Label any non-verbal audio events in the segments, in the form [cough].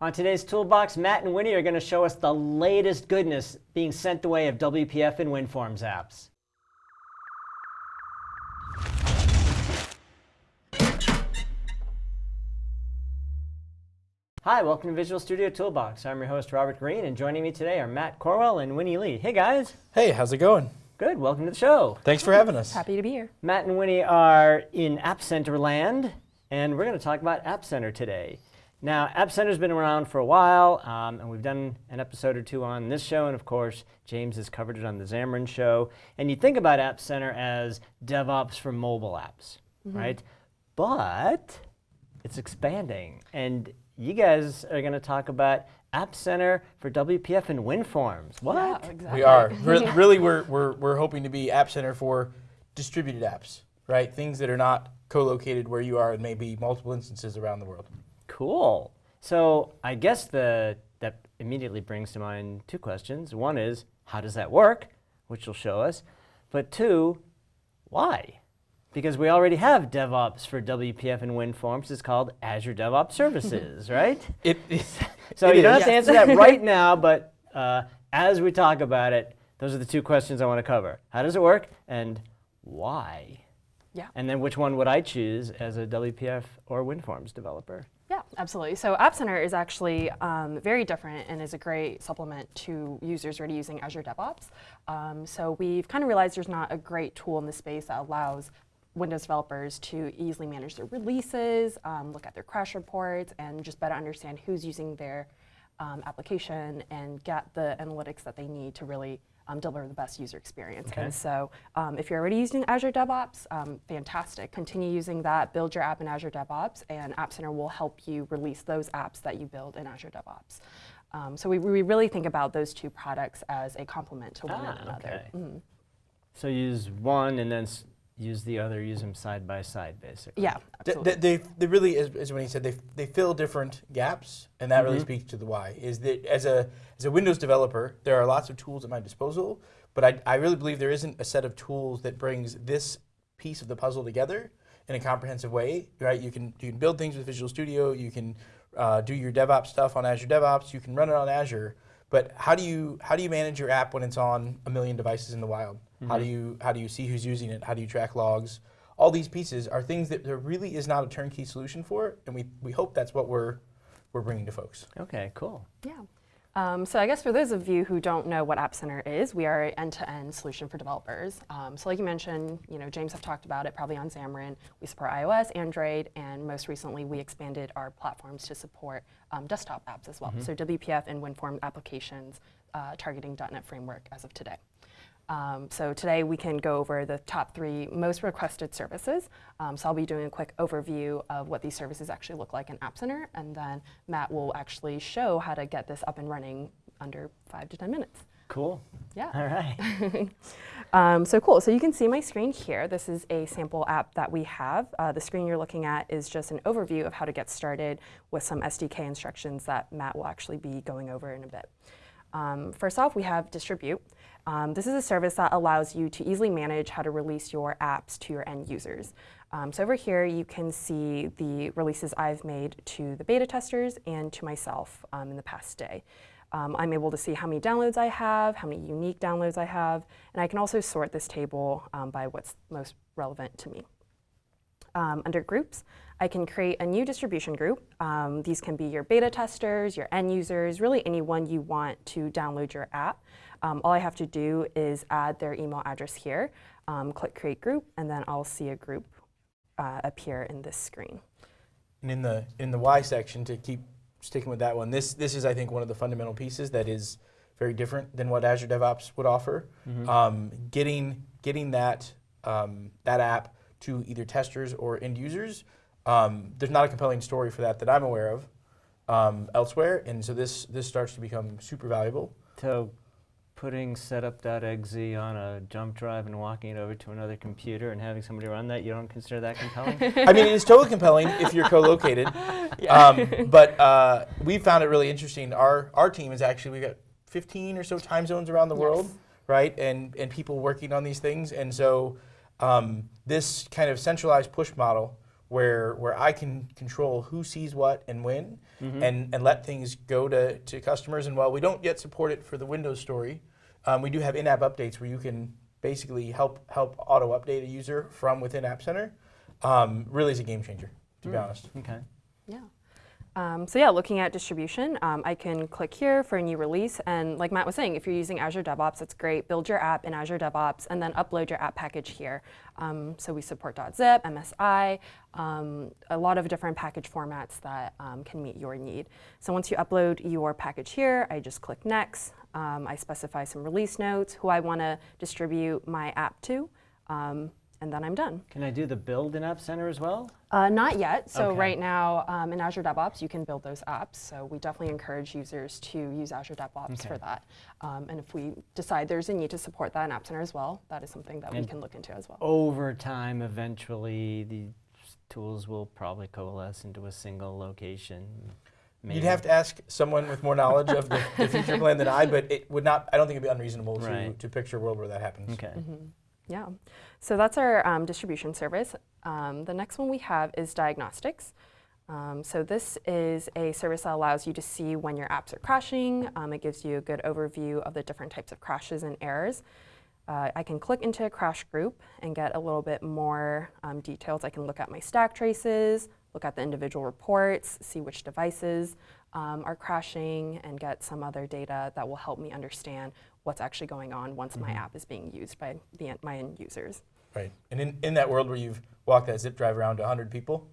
On today's Toolbox, Matt and Winnie are going to show us the latest goodness being sent the way of WPF and WinForms apps. Hi, welcome to Visual Studio Toolbox. I'm your host, Robert Green, and joining me today are Matt Corwell and Winnie Lee. Hey, guys. Hey, how's it going? Good, welcome to the show. Thanks for having us. Happy to be here. Matt and Winnie are in App Center land, and we're going to talk about App Center today. Now, App Center's been around for a while, um, and we've done an episode or two on this show, and of course, James has covered it on the Xamarin show. And you think about App Center as DevOps for mobile apps, mm -hmm. right? But it's expanding, and you guys are going to talk about App Center for WPF and WinForms. What? Yeah, exactly. We are. [laughs] Re really, we're, we're, we're hoping to be App Center for distributed apps, right? Things that are not co-located where you are and maybe multiple instances around the world. Cool. So I guess the, that immediately brings to mind two questions. One is, how does that work? Which will show us. But two, why? Because we already have DevOps for WPF and WinForms. It's called Azure DevOps Services, [laughs] right? It, [laughs] so it you is. don't have to answer that right now, but uh, as we talk about it, those are the two questions I want to cover. How does it work, and why? Yeah. And then which one would I choose as a WPF or WinForms developer? Absolutely. So App Center is actually um, very different and is a great supplement to users already using Azure DevOps. Um, so we've kind of realized there's not a great tool in the space that allows Windows developers to easily manage their releases, um, look at their crash reports, and just better understand who's using their um, application and get the analytics that they need to really um, deliver the best user experience. Okay. And so um, if you're already using Azure DevOps, um, fantastic. Continue using that, build your app in Azure DevOps, and App Center will help you release those apps that you build in Azure DevOps. Um, so we, we really think about those two products as a complement to one ah, another. Okay. Mm -hmm. So use one and then use the other, use them side by side, basically. Yeah, absolutely. They, they, they really, as, as Winnie said, they, they fill different gaps, and that mm -hmm. really mm-hmm. speaks to the why. Is that as a, as a Windows developer, there are lots of tools at my disposal, but I, I really believe there isn't a set of tools that brings this piece of the puzzle together in a comprehensive way, right? You can, you can build things with Visual Studio, you can uh, do your DevOps stuff on Azure DevOps, you can run it on Azure, but how do you how do you manage your app when it's on a million devices in the wild? Mm -hmm. How do mm-hmm. you how do you see who's using it? How do you track logs? All these pieces are things that there really is not a turnkey solution for, and we we hope that's what we're we're bringing to folks. Okay, cool. Yeah. Um, so I guess for those of you who don't know what App Center is, we are an end-to-end solution for developers. Um, so like you mentioned, you know, James have talked about it probably on Xamarin. We support iOS, Android, and most recently we expanded our platforms to support um, desktop apps as well. Mm -hmm. So WPF and WinForm applications uh, targeting .NET Framework as of today. Um, so today we can go over the top three most requested services. Um, so I'll be doing a quick overview of what these services actually look like in App Center, and then Matt will actually show how to get this up and running under five to 10 minutes. Cool. Yeah. All right. [laughs] um, so cool. So you can see my screen here. This is a sample app that we have. Uh, the screen you're looking at is just an overview of how to get started with some SDK instructions that Matt will actually be going over in a bit. Um, first off, we have Distribute. Um, this is a service that allows you to easily manage how to release your apps to your end users. Um, so over here, you can see the releases I've made to the beta testers and to myself um, in the past day. Um, I'm able to see how many downloads I have, how many unique downloads I have, and I can also sort this table um, by what's most relevant to me. Um, under groups, I can create a new distribution group. Um, these can be your beta testers, your end users, really anyone you want to download your app. Um, all I have to do is add their email address here, um, click create group, and then I'll see a group uh, appear in this screen. And in the, in the Y section, to keep sticking with that one, this, this is, I think, one of the fundamental pieces that is very different than what Azure DevOps would offer. Mm -hmm. getting, getting that, um, that app to either testers or end users um, there's not a compelling story for that that I'm aware of um, elsewhere, and so this this starts to become super valuable. So putting setup.exe on a jump drive and walking it over to another computer and having somebody run that, you don't consider that compelling? I mean, it's totally compelling if you're co-located. [laughs] yeah. um, but uh, we found it really interesting. Our our team is actually, we've got 15 or so time zones around the yes. world, right? And and people working on these things, and so um, this kind of centralized push model where where I can control who sees what and when, Mm-hmm. and and let things go to to customers. And while we don't yet support it for the Windows story, um, we do have in-app updates where you can basically help help auto update a user from within App Center. Um, really is a game changer, to be Mm. honest. Okay. Yeah. Um, so yeah, looking at distribution, um, I can click here for a new release, and like Matt was saying, if you're using Azure DevOps, that's great. Build your app in Azure DevOps, and then upload your app package here. Um, so we support .zip, MSI, um, a lot of different package formats that um, can meet your need. So once you upload your package here, I just click Next. Um, I specify some release notes, who I want to distribute my app to, um, and then I'm done. Can I do the build in App Center as well? Uh, not yet. So Okay. right now um, in Azure DevOps, you can build those apps. So we definitely encourage users to use Azure DevOps Okay. for that. Um, and if we decide there's a need to support that in App Center as well, that is something that we can look into as well. Over time, eventually, the tools will probably coalesce into a single location. You'd have to ask someone with more knowledge of the, the future plan than I, but it would not. I don't think it'd be unreasonable to, Right. to picture a world where that happens. Okay. Yeah. So that's our um, distribution service. Um, the next one we have is diagnostics. Um, so this is a service that allows you to see when your apps are crashing. Um, it gives you a good overview of the different types of crashes and errors. Uh, I can click into a crash group and get a little bit more um, details. I can look at my stack traces, look at the individual reports, see which devices um, are crashing, and get some other data that will help me understand what's actually going on once my app is being used by the, my end users. Right. And in, in that world where you've walked that zip drive around to 100 people,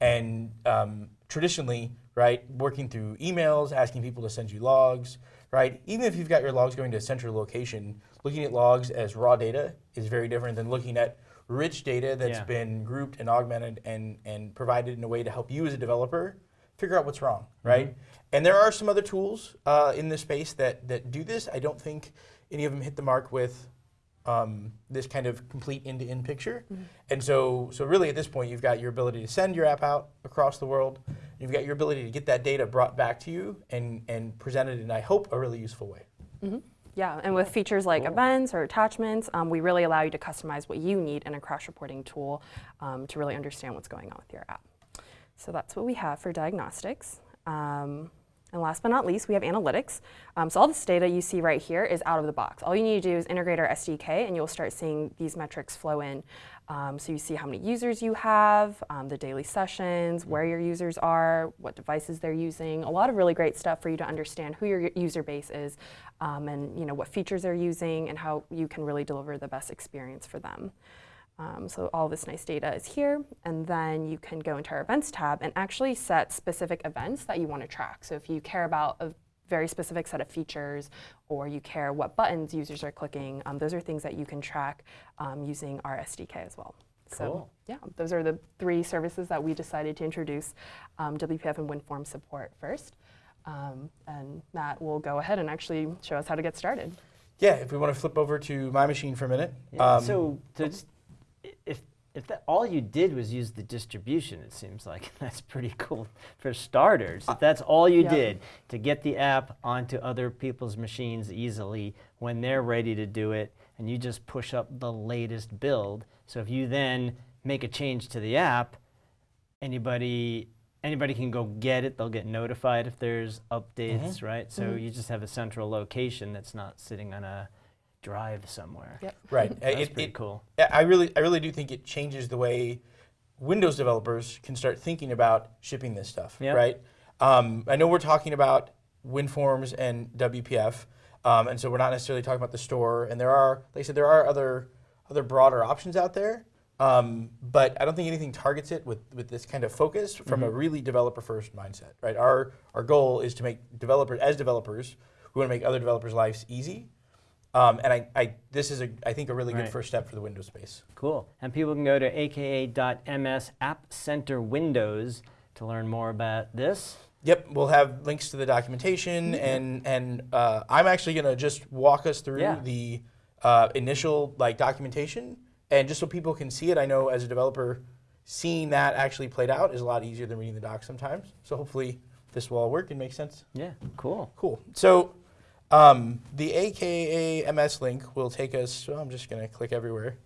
and um, traditionally, right, working through emails, asking people to send you logs, right, even if you've got your logs going to a central location, looking at logs as raw data is very different than looking at rich data that's Yeah. been grouped and augmented and, and provided in a way to help you as a developer figure out what's wrong, right? And there are some other tools uh, in this space that, that do this. I don't think any of them hit the mark with um, this kind of complete end-to-end picture. And so, so really at this point, you've got your ability to send your app out across the world. You've got your ability to get that data brought back to you and, and presented in, I hope, a really useful way. Yeah, and with features like Cool. events or attachments, um, we really allow you to customize what you need in a crash reporting tool um, to really understand what's going on with your app. So that's what we have for diagnostics. Um, and last but not least, we have analytics. Um, so all this data you see right here is out of the box. All you need to do is integrate our SDK, and you'll start seeing these metrics flow in. Um, so you see how many users you have, um, the daily sessions, where your users are, what devices they're using. A lot of really great stuff for you to understand who your user base is, um, and you know what features they're using, and how you can really deliver the best experience for them. Um, so all this nice data is here, and then you can go into our events tab and actually set specific events that you want to track. So if you care about a very specific set of features, or you care what buttons users are clicking, um, those are things that you can track um, using our SDK as well. So Cool. yeah, those are the three services that we decided to introduce um, WPF and WinForm support first. Um, and Matt will go ahead and actually show us how to get started. Yeah, if we want to flip over to my machine for a minute. Yeah, um, so to just- i- if if that, all you did was use the distribution, it seems like [laughs] that's pretty cool for starters. Uh, if that's all you did to get the app onto other people's machines easily when they're ready to do it, and you just push up the latest build. So if you then make a change to the app, anybody anybody can go get it. They'll get notified if there's updates, mm-hmm. right? So mm-hmm. you just have a central location that's not sitting on a drive somewhere. Yep. [laughs] right. That's it- pretty it- cool. I really, I really do think it changes the way Windows developers can start thinking about shipping this stuff, Yep. right? Um, I know we're talking about WinForms and WPF, um, and so we're not necessarily talking about the store. And there are, like I said, there are other, other broader options out there. Um, but I don't think anything targets it with, with this kind of focus from a really developer first mindset, right? Our, our goal is to make developers, as developers, we want to make other developers' lives easy. Um, and I, I, this is, a, I think, a really Right. good first step for the Windows space. Cool. And people can go to aka.ms App Center Windows to learn more about this. Yep, we'll have links to the documentation, and and uh, I'm actually gonna just walk us through Yeah. the uh, initial like documentation, and just so people can see it. I know as a developer, seeing that actually played out is a lot easier than reading the doc sometimes. So hopefully this will all work and make sense. Yeah, cool. Cool. So um, the AKA MS link will take us. So I'm just gonna click everywhere.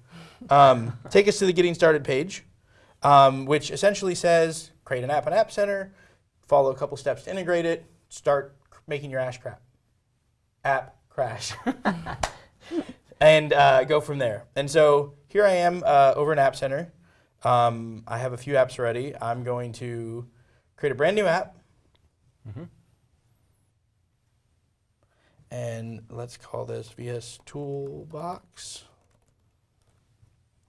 Um, take us to the getting started page. um, which essentially says create an app in App Center, follow a couple steps to integrate it, start making your ash crap. App crash. [laughs] and uh, go from there. And so here I am uh, over in App Center. Um, I have a few apps ready. I'm going to create a brand new app. And let's call this VS Toolbox.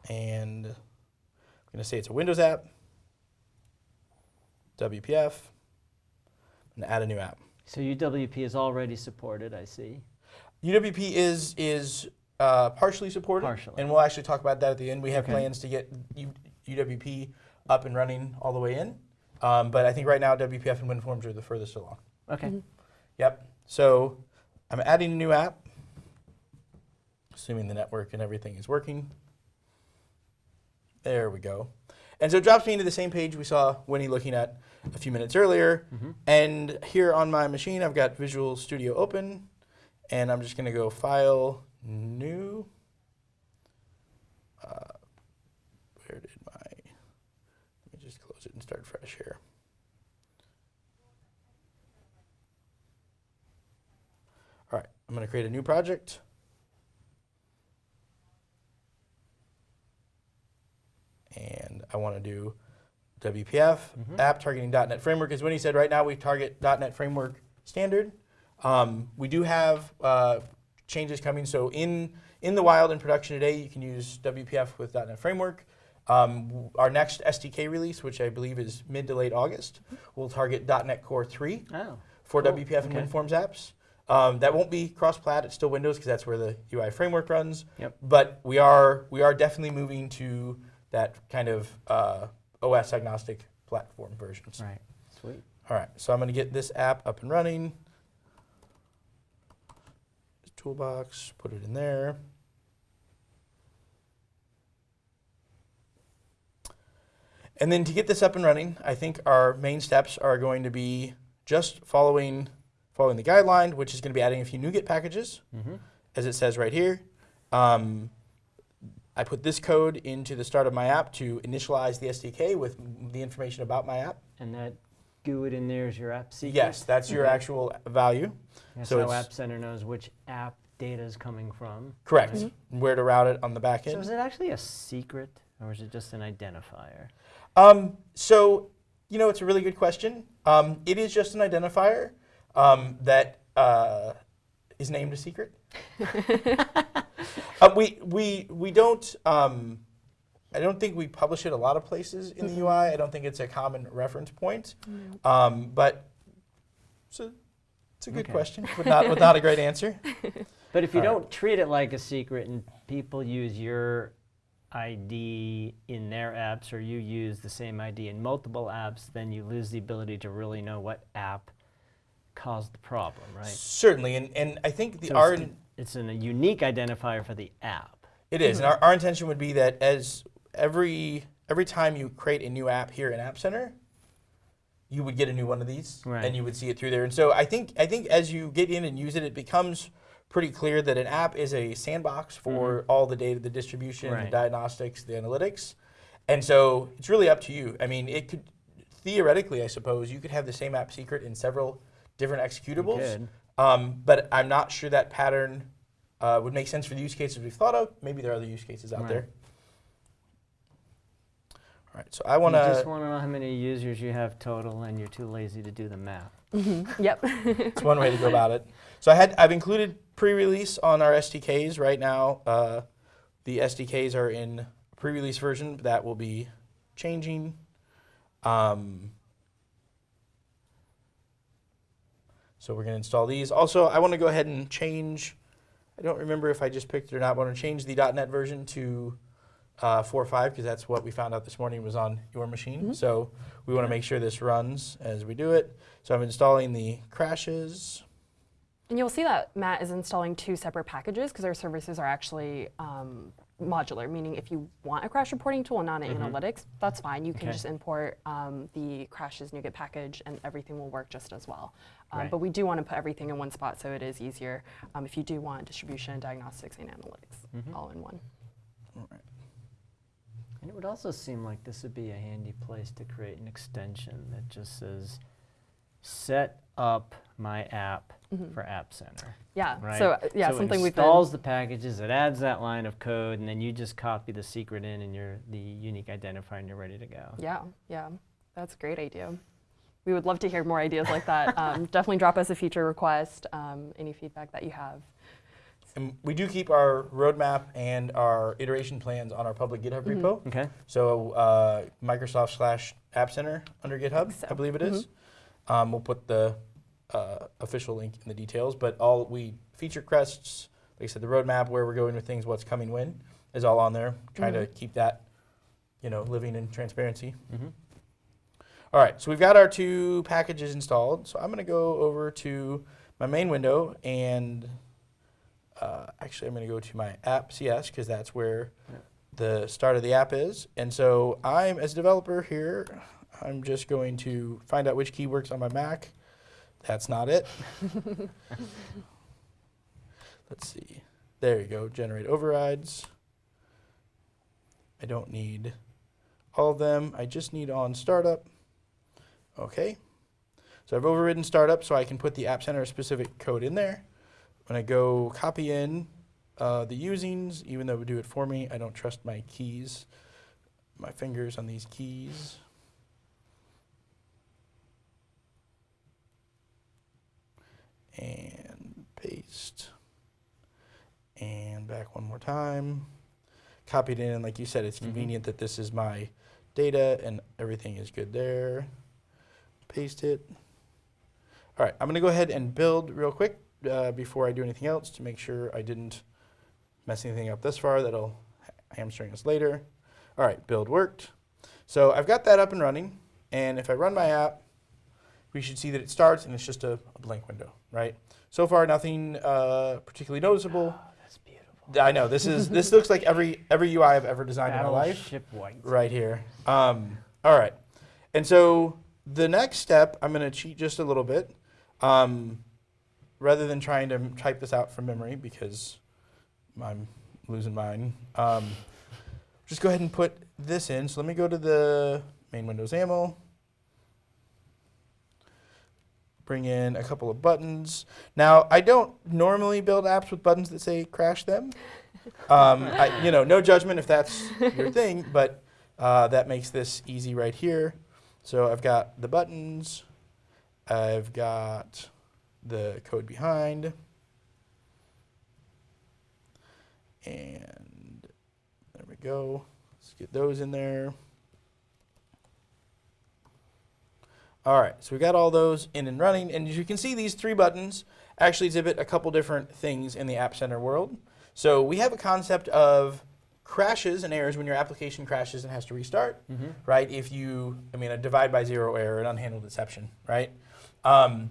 And I'm going to say it's a Windows app. WPF. And add a new app. So UWP is already supported, I see. UWP is is uh, partially supported, Partially. and we'll actually talk about that at the end. We have Okay. plans to get U- UWP up and running all the way in, um, but I think right now WPF and WinForms are the furthest along. Okay. Yep. So I'm adding a new app, assuming the network and everything is working. There we go. And so it drops me into the same page we saw Winnie looking at a few minutes earlier. And here on my machine, I've got Visual Studio open. And I'm just going to go File, New. Uh, where did my. Let me just close it and start fresh here. All right, I'm going to create a new project. And I want to do WPF, app targeting .NET Framework. As Winnie said, right now we target .NET Framework standard. Um, we do have uh, changes coming. So in, in the wild in production today, you can use WPF with .NET Framework. Um, our next SDK release, which I believe is mid to late August, will target .NET Core 3 Oh. for Cool. WPF and Okay. WinForms apps. Um, that won't be cross-plat. It's still Windows because that's where the UI framework runs. Yep. But we are we are definitely moving to that kind of uh, OS agnostic platform versions. Right. Sweet. All right. So I'm going to get this app up and running. Toolbox. Put it in there. And then to get this up and running, I think our main steps are going to be just following following the guideline, which is going to be adding a few NuGet packages, Mm-hmm. as it says right here. Um, I put this code into the start of my app to initialize the SDK with the information about my app. And that GUID in there is your app secret? Yes, that's your actual value. That's so App Center knows which app data is coming from. Correct. Right. Where to route it on the back So end. is it actually a secret or is it just an identifier? Um, so, you know, it's a really good question. Um, it is just an identifier um, that uh, is named a secret. [laughs] uh, we, we, we don't, um, I don't think we publish it a lot of places in the UI. I don't think it's a common reference point. Um, but it's a, it's a good Okay. question with not, with not a great answer. [laughs] But if you All right. don't treat it like a secret and people use your ID in their apps or you use the same ID in multiple apps, then you lose the ability to really know what app caused the problem, right? Certainly. And, and I think the So our, it's, it's an, a unique identifier for the app. It is, and our, our intention would be that as every every time you create a new app here in App Center, you would get a new one of these, Right. and you would see it through there. And so I think I think as you get in and use it, it becomes pretty clear that an app is a sandbox for mm-hmm. all the data, the distribution, the diagnostics, the analytics, and so it's really up to you. I mean, it could theoretically, I suppose, you could have the same app secret in several different executables. Um, but I'm not sure that pattern uh, would make sense for the use cases we've thought of. Maybe there are other use cases out Right. there. All right, so I want you just want to know how many users you have total and you're too lazy to do the math. [laughs] Yep. It's one way to go about it. So I had I've included pre-release on our SDKs right now. Uh, the SDKs are in pre-release version that will be changing. Um, so we're going to install these. Also, I want to go ahead and change. I don't remember if I just picked it or not. But I want to change the .NET version to uh, 4.5 because that's what we found out this morning was on your machine. So we want to make sure this runs as we do it. So I'm installing the crashes. And you'll see that Matt is installing two separate packages because our services are actually um, modular, meaning if you want a crash reporting tool and not an analytics, that's fine. You can Okay. just import um, the crashes NuGet package and everything will work just as well. Um, Right. But we do want to put everything in one spot so it is easier um, if you do want distribution, diagnostics, and analytics all in one. All right. And it would also seem like this would be a handy place to create an extension that just says, set up my app Mhm. for App Center. Yeah. Right? So uh, yeah, so something it we've been. installs the packages, it adds that line of code, and then you just copy the secret in and you're the unique identifier and you're ready to go. Yeah, yeah, that's a great idea. We would love to hear more ideas like that. [laughs] Um, definitely drop us a feature request. Um, any feedback that you have. And we do keep our roadmap and our iteration plans on our public GitHub Mhm. repo. Okay. So uh, Microsoft slash App Center under GitHub, so. I believe it is. Um, we'll put the uh, official link in the details, but all we feature crests, like I said, the roadmap, where we're going with things, what's coming when, is all on there. Trying to keep that, you know, living in transparency. All right, so we've got our two packages installed. So I'm going to go over to my main window and uh, actually I'm going to go to my app CS because that's where Yeah. the start of the app is. And so I'm, as a developer here, I'm just going to find out which key works on my Mac. That's not it. [laughs] Let's see. There you go, generate overrides. I don't need all of them. I just need on startup. Okay. So I've overridden startup so I can put the App Center specific code in there. When I go copy in uh, the usings, even though it would do it for me, I don't trust my keys, my fingers on these keys. And paste. And back one more time. Copied in, like you said, it's Mhm. convenient that this is my data and everything is good there. Paste it. All right, I'm gonna go ahead and build real quick uh, before I do anything else to make sure I didn't mess anything up this far that'll hamstring us later. All right, build worked. So I've got that up and running, and if I run my app, we should see that it starts and it's just a, a blank window, right? So far, nothing uh, particularly noticeable. Oh, that's beautiful. I know this is this looks like every every UI I've ever designed in my life Battleship White. right here. Um, all right. And so the next step, I'm going to cheat just a little bit. Um, rather than trying to type this out from memory because I'm losing mine, um, just go ahead and put this in. So let me go to the main Windows XAML. Bring in a couple of buttons. Now, I don't normally build apps with buttons that say crash them. Um, I, you know, no judgment if that's your [laughs] thing, but uh, that makes this easy right here. So I've got the buttons, I've got the code behind, and there we go. Let's get those in there. All right, so we've got all those in and running, and as you can see, these three buttons actually exhibit a couple different things in the App Center world. So we have a concept of crashes and errors when your application crashes and has to restart, Mm-hmm. right? If you, I mean, a divide by zero error, an unhandled exception, right? Um,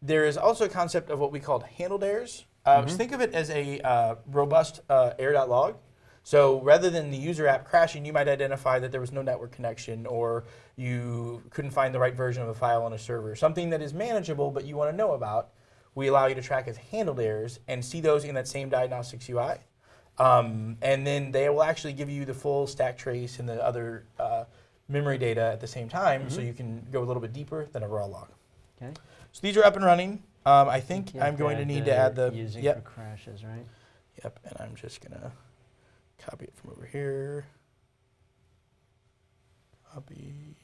there is also a concept of what we call handled errors. Uh, just Mhm. think of it as a uh, robust uh, error.log. So rather than the user app crashing, you might identify that there was no network connection or you couldn't find the right version of a file on a server, something that is manageable but you want to know about. We allow you to track as handled errors and see those in that same diagnostics UI. Um, and then they will actually give you the full stack trace and the other uh, memory data at the same time, so Mhm. you can go a little bit deeper than a raw log. Okay. So these are up and running. Um, I think I'm going to need to add the using yep, for crashes, right? yep, and I'm just gonna copy it from over here. Copy.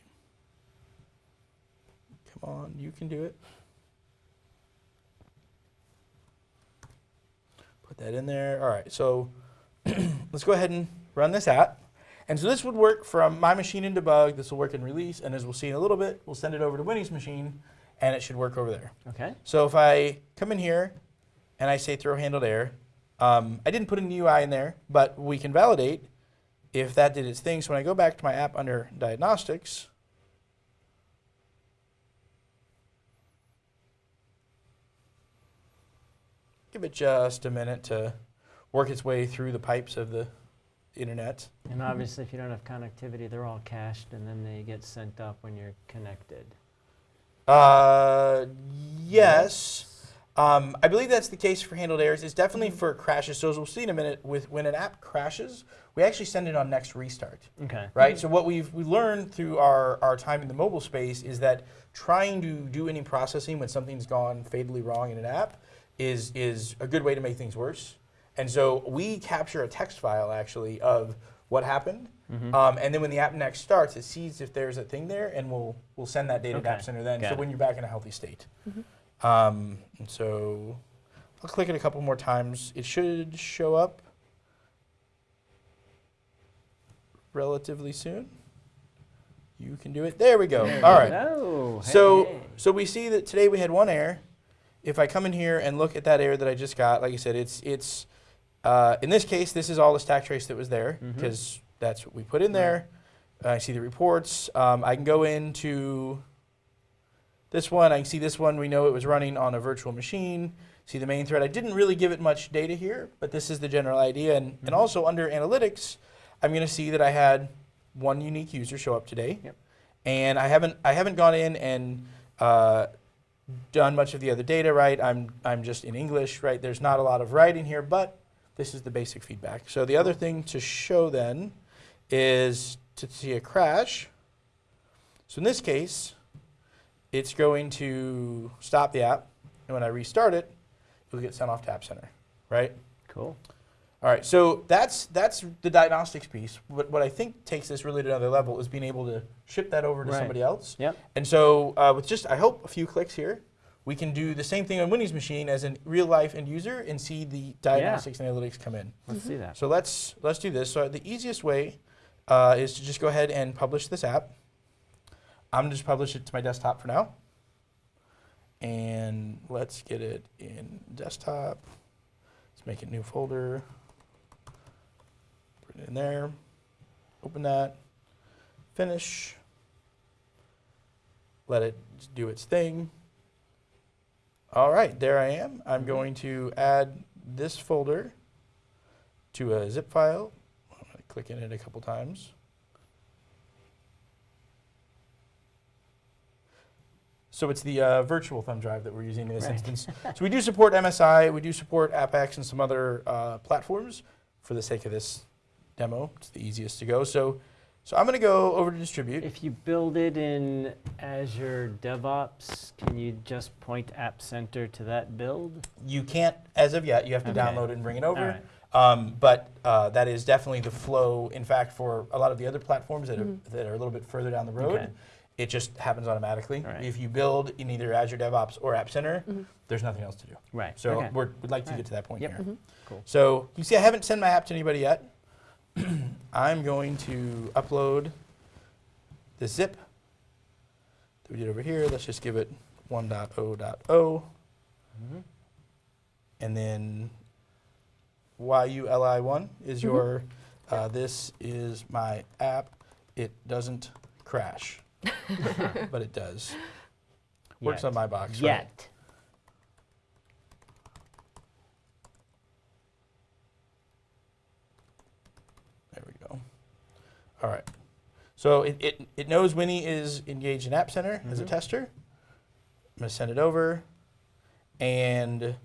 Come on, you can do it. Put that in there. All right, so [clears throat] let's go ahead and run this app. And so this would work from my machine in debug. This will work in release, and as we'll see in a little bit, we'll send it over to Winnie's machine, and it should work over there. Okay. So if I come in here and I say throw handled error, um, I didn't put an UI in there, but we can validate if that did its thing. So when I go back to my app under diagnostics, give it just a minute to work its way through the pipes of the internet. And obviously, if you don't have connectivity, they're all cached, and then they get sent up when you're connected. Uh, yes. Um, I believe that's the case for handled errors. It's definitely for crashes. So as we'll see in a minute, with when an app crashes, we actually send it on next restart. Okay. right? So what we've we learned through our, our time in the mobile space is that trying to do any processing when something's gone fatally wrong in an app is is a good way to make things worse. And so we capture a text file actually of what happened, Mm-hmm. um, and then when the app next starts, it sees if there's a thing there, and we'll we'll send that data to Okay. App Center then. Got so it. when you're back in a healthy state. Um, and so I'll click it a couple more times. It should show up relatively soon. You can do it. There we go. All right. Oh, So so we see that today we had one error. If I come in here and look at that error that I just got, like I said, it's it's uh, in this case this is all the stack trace that was there because that's what we put in there. I see the reports. Um, I can go into this one. I can see this one. We know it was running on a virtual machine. See the main thread. I didn't really give it much data here, but this is the general idea. And, and Mhm. also under analytics, I'm going to see that I had one unique user show up today. Yep. And I haven't I haven't gone in and uh, done much of the other data right. I'm I'm just in English right. There's not a lot of writing here, but this is the basic feedback. So the other thing to show then is to see a crash. So in this case, it's going to stop the app, and when I restart it, it'll get sent off to App Center, right? cool. All right, so that's that's the diagnostics piece. What, what I think takes this really to another level is being able to ship that over to Right. somebody else. Yep. And so uh, with just, I hope, a few clicks here, we can do the same thing on Winnie's machine as a real life end user and see the diagnostics and analytics come in. Let's see that. So let's let's do this. So the easiest way uh, is to just go ahead and publish this app. I'm gonna just publish it to my desktop for now. And let's get it in desktop. Let's make a new folder. In there. Open that. Finish. Let it do its thing. All right, there I am. I'm going to add this folder to a zip file. I'm going to click in it a couple times. So it's the uh, virtual thumb drive that we're using in this Right. instance. so we do support MSI, we do support AppX and some other uh, platforms. For the sake of this demo, it's the easiest to go. So, so I'm going to go over to distribute. If you build it in Azure DevOps, can you just point App Center to that build? You can't, as of yet, you have to Okay. download it and bring it over. All right. Um, but uh, that is definitely the flow. In fact, for a lot of the other platforms that, Mhm. are, that are a little bit further down the road, Okay. it just happens automatically. All right. If you build in either Azure DevOps or App Center, Mhm. there's nothing else to do. Right. So okay. we're, we'd like to All get to that point Yep. here. Mhm. Cool. So you see, I haven't sent my app to anybody yet. [clears throat] I'm going to upload the zip that we did over here. Let's just give it 1.0.0. Mhm. and then YULI1 is your, uh, this is my app. It doesn't crash, [laughs] but it does. Works on my box. Yet. There we go. All right. So it, it, it knows Winnie is engaged in App Center as a Mhm. tester. I'm going to send it over. And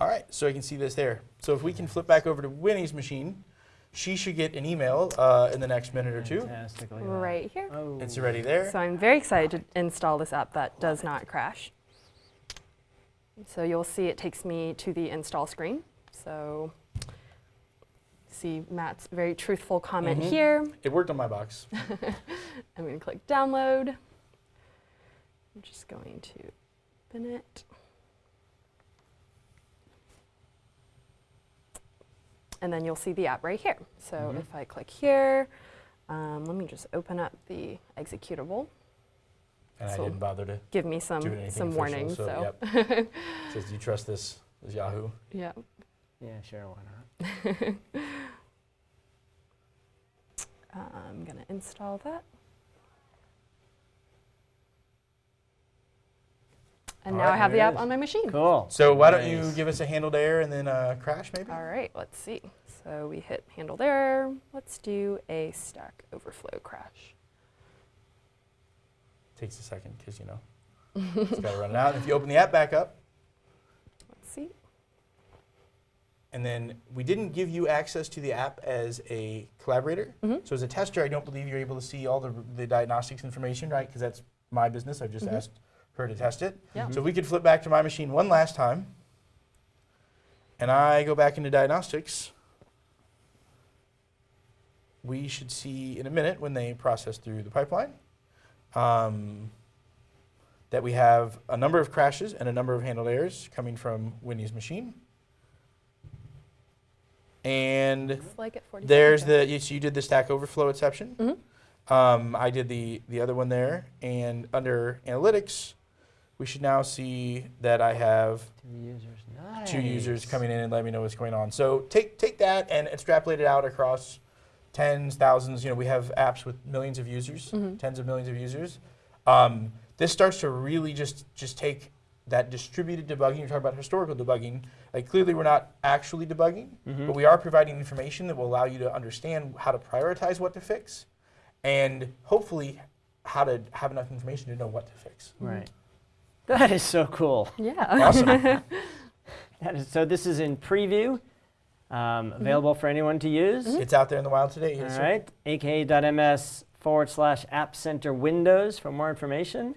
all right, so I can see this there. So if we can flip back over to Winnie's machine, she should get an email uh, in the next minute or two. Fantastic. look at that. Right here. Oh. It's already there. So I'm very excited to install this app that does not crash. So you'll see it takes me to the install screen. So see Matt's very truthful comment Mhm. here. It worked on my box. [laughs] I'm going to click download. I'm just going to open it. And then you'll see the app right here. So Mm-hmm. Mhm. if I click here, um, let me just open up the executable. And So- I didn't bother to Give me do some anything some official, warnings. So, So, yep. [laughs] Says, do you trust this, this Yahoo? yeah. Yeah, sure. Why not? [laughs] I'm going to install that. And All now right, I have the app is. on my machine. Cool. So why don't you give us a handled error and then uh, crash maybe? All right, let's see. So we hit handled error. Let's do a Stack Overflow crash. Takes a second because you know it's got to run it out. If you open the app back up, and then we didn't give you access to the app as a collaborator. So as a tester, I don't believe you're able to see all the, the diagnostics information, right? Because that's my business. I've just asked her to test it. Yeah. So we could flip back to my machine one last time, and I go back into diagnostics. We should see in a minute when they process through the pipeline um, that we have a number of crashes and a number of handled errors coming from Winnie's machine. And like there's the, you, so you did the Stack Overflow exception. Mhm. Um, I did the, the other one there. And under analytics, we should now see that I have Two users. Nice. two users coming in and let me know what's going on. So take take that and extrapolate it out across tens, thousands. You know, we have apps with millions of users, tens of millions of users. Um, this starts to really just just take that distributed debugging. You're talking about historical debugging. Like clearly, we're not actually debugging, but we are providing information that will allow you to understand how to prioritize what to fix, and hopefully how to have enough information to know what to fix. Right. That is so cool. Yeah. Awesome. [laughs] That is, so this is in preview, um, available for anyone to use. it's out there in the wild today. All Yes, sir. right, aka.ms forward slash App Center Windows for more information.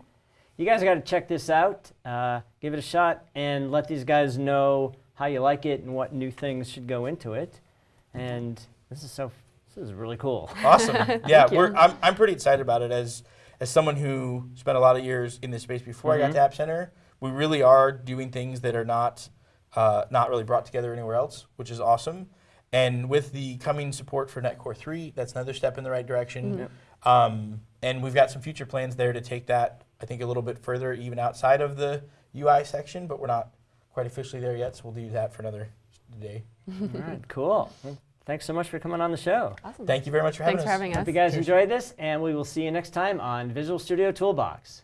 You guys got to check this out, uh, give it a shot, and let these guys know how you like it and what new things should go into it. And this is so, this is really cool. Awesome. [laughs] yeah, we're, I'm, I'm pretty excited about it as as someone who spent a lot of years in this space before I got to App Center. We really are doing things that are not uh, not really brought together anywhere else, which is awesome. And with the coming support for .NET Core 3, that's another step in the right direction. Um, and we've got some future plans there to take that, I think, a little bit further, even outside of the UI section, but we're not quite officially there yet, so we'll do that for another day. All right, cool. Well, thanks so much for coming on the show. Awesome. Thank you very much for having Thanks us. for having us. Hope you guys enjoyed this, and we will see you next time on Visual Studio Toolbox.